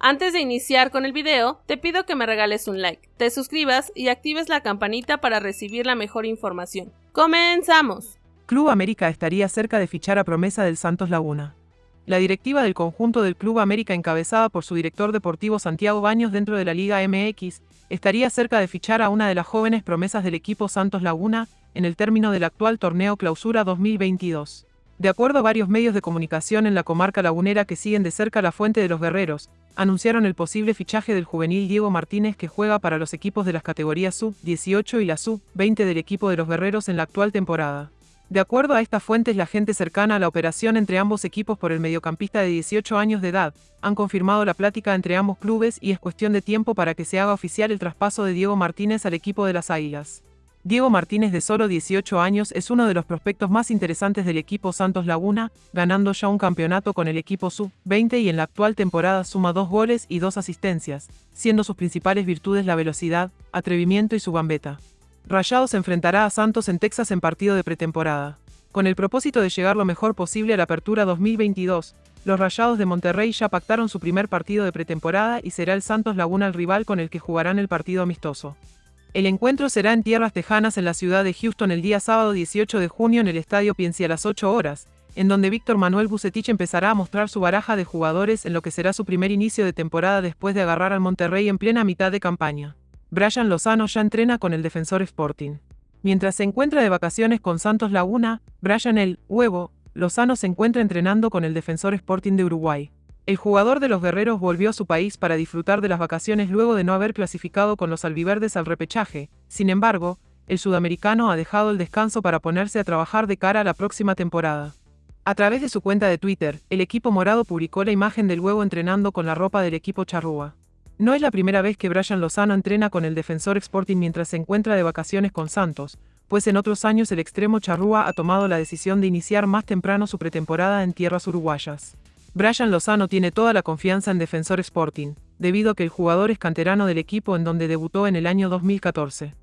Antes de iniciar con el video, te pido que me regales un like, te suscribas y actives la campanita para recibir la mejor información. ¡Comenzamos! Club América estaría cerca de fichar a promesa del Santos Laguna. La directiva del conjunto del Club América encabezada por su director deportivo Santiago Baños dentro de la Liga MX, estaría cerca de fichar a una de las jóvenes promesas del equipo Santos Laguna en el término del actual torneo Clausura 2022. De acuerdo a varios medios de comunicación en la comarca lagunera que siguen de cerca la fuente de los guerreros, anunciaron el posible fichaje del juvenil Diego Martínez que juega para los equipos de las categorías sub-18 y la sub-20 del equipo de los guerreros en la actual temporada. De acuerdo a estas fuentes, la gente cercana a la operación entre ambos equipos por el mediocampista de 18 años de edad han confirmado la plática entre ambos clubes y es cuestión de tiempo para que se haga oficial el traspaso de Diego Martínez al equipo de las Águilas. Diego Martínez de solo 18 años es uno de los prospectos más interesantes del equipo Santos Laguna, ganando ya un campeonato con el equipo sub-20 y en la actual temporada suma dos goles y dos asistencias, siendo sus principales virtudes la velocidad, atrevimiento y su gambeta. Rayados enfrentará a Santos en Texas en partido de pretemporada. Con el propósito de llegar lo mejor posible a la apertura 2022, los Rayados de Monterrey ya pactaron su primer partido de pretemporada y será el Santos Laguna el rival con el que jugarán el partido amistoso. El encuentro será en tierras tejanas en la ciudad de Houston el día sábado 18 de junio en el Estadio Piensi a las 8 horas, en donde Víctor Manuel Bucetich empezará a mostrar su baraja de jugadores en lo que será su primer inicio de temporada después de agarrar al Monterrey en plena mitad de campaña. Brian Lozano ya entrena con el defensor Sporting. Mientras se encuentra de vacaciones con Santos Laguna, Brian el Huevo Lozano se encuentra entrenando con el defensor Sporting de Uruguay. El jugador de los guerreros volvió a su país para disfrutar de las vacaciones luego de no haber clasificado con los albiverdes al repechaje. Sin embargo, el sudamericano ha dejado el descanso para ponerse a trabajar de cara a la próxima temporada. A través de su cuenta de Twitter, el equipo morado publicó la imagen del huevo entrenando con la ropa del equipo charrúa. No es la primera vez que Brian Lozano entrena con el defensor Sporting mientras se encuentra de vacaciones con Santos, pues en otros años el extremo charrúa ha tomado la decisión de iniciar más temprano su pretemporada en tierras uruguayas. Brian Lozano tiene toda la confianza en Defensor Sporting, debido a que el jugador es canterano del equipo en donde debutó en el año 2014.